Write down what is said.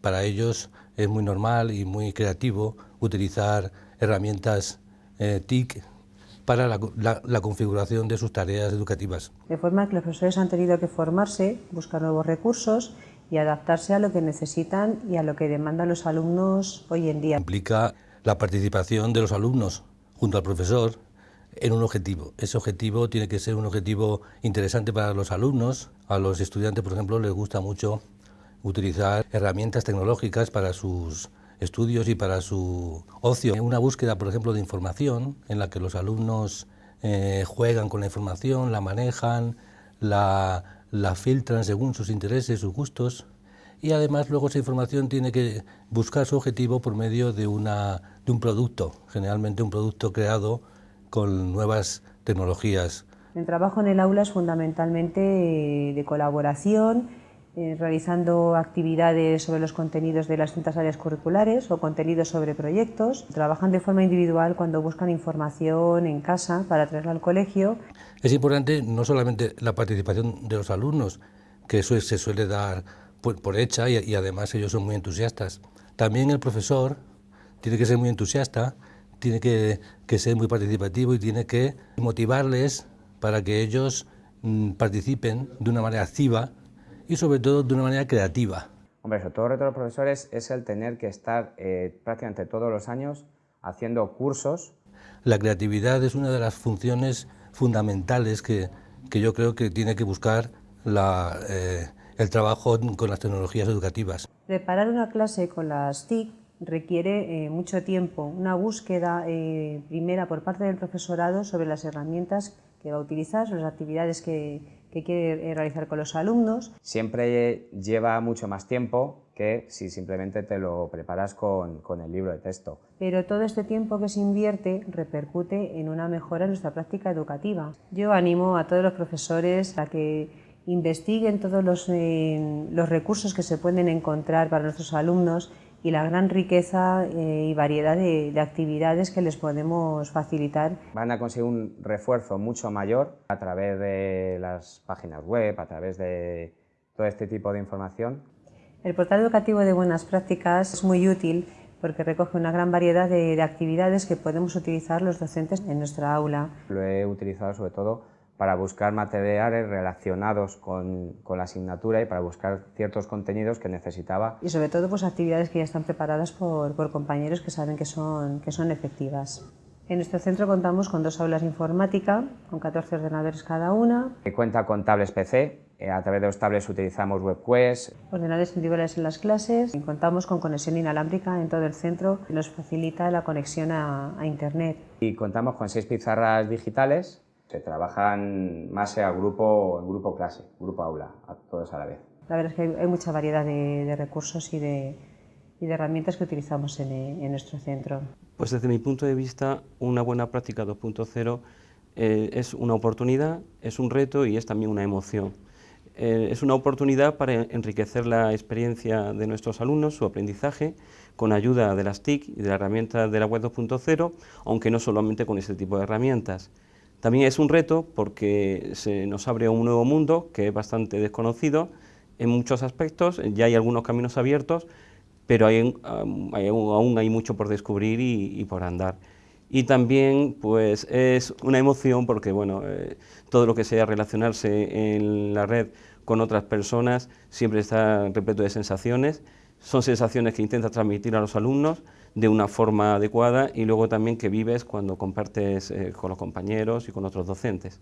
Para ellos es muy normal y muy creativo utilizar herramientas eh, TIC para la, la, la, configuración de sus tareas educativas. De forma que los profesores han tenido que formarse, buscar nuevos recursos y adaptarse a lo que necesitan y a lo que demandan los alumnos hoy en día. Implica la participación de los alumnos junto al profesor en un objetivo. Ese objetivo tiene que ser un objetivo interesante para los alumnos. A los estudiantes, por ejemplo, les gusta mucho utilizar herramientas tecnológicas para sus estudios y para su ocio. Una búsqueda, por ejemplo, de información en la que los alumnos eh, juegan con la información, la manejan, la, la filtran según sus intereses, sus gustos y además luego esa información tiene que buscar su objetivo por medio de, una, de un producto, generalmente un producto creado con nuevas tecnologías. El trabajo en el aula es fundamentalmente de colaboración, eh, realizando actividades sobre los contenidos de las distintas áreas curriculares o contenidos sobre proyectos. Trabajan de forma individual cuando buscan información en casa para traerla al colegio. Es importante no solamente la participación de los alumnos, que eso se suele dar por, por hecha y, y además ellos son muy entusiastas. También el profesor tiene que ser muy entusiasta, tiene que, que ser muy participativo y tiene que motivarles para que ellos mmm, participen de una manera activa y sobre todo de una manera creativa. Hombre, sobre todo el reto de los profesores es el tener que estar eh, prácticamente todos los años haciendo cursos. La creatividad es una de las funciones fundamentales que, que yo creo que tiene que buscar la, eh, el trabajo con las tecnologías educativas. Preparar una clase con las TIC requiere eh, mucho tiempo, una búsqueda eh, primera por parte del profesorado sobre las herramientas que va a utilizar, sobre las actividades que, que quiere eh, realizar con los alumnos. Siempre lleva mucho más tiempo que si simplemente te lo preparas con, con, el libro de texto. Pero todo este tiempo que se invierte repercute en una mejora en nuestra práctica educativa. Yo animo a todos los profesores a que investiguen todos los, eh, los recursos que se pueden encontrar para nuestros alumnos y la gran riqueza eh, y variedad de, de, actividades que les podemos facilitar. Van a conseguir un refuerzo mucho mayor a través de las páginas web, a través de todo este tipo de información. El portal educativo de buenas prácticas es muy útil porque recoge una gran variedad de, de actividades que podemos utilizar los docentes en nuestra aula. Lo he utilizado sobre todo para buscar materiales relacionados con, con, la asignatura y para buscar ciertos contenidos que necesitaba. Y sobre todo pues actividades que ya están preparadas por, por compañeros que saben que son, que son efectivas. En nuestro centro contamos con dos aulas de informática, con 14 ordenadores cada una. Cuenta con tablets PC, eh, a través de los tablets utilizamos WebQuest. Ordenadores individuales en las clases, y contamos con conexión inalámbrica en todo el centro, que nos facilita la conexión a, a Internet. Y contamos con seis pizarras digitales se trabajan más a grupo, en grupo clase, grupo aula, a todos a la vez. La verdad es que hay mucha variedad de, de recursos y de, y de, herramientas que utilizamos en, en, nuestro centro. Pues desde mi punto de vista, una buena práctica 2.0 eh, es una oportunidad, es un reto y es también una emoción. Eh, es una oportunidad para enriquecer la experiencia de nuestros alumnos, su aprendizaje, con ayuda de las TIC y de la herramienta de la web 2.0, aunque no solamente con ese tipo de herramientas. También es un reto porque se nos abre un nuevo mundo que es bastante desconocido en muchos aspectos, ya hay algunos caminos abiertos, pero aún hay mucho por descubrir y, y, por andar. Y también pues, es una emoción porque bueno, eh, todo lo que sea relacionarse en la red con otras personas siempre está repleto de sensaciones, son sensaciones que intentas transmitir a los alumnos, de una forma adecuada y luego también que vives cuando compartes eh, con los compañeros y con otros docentes.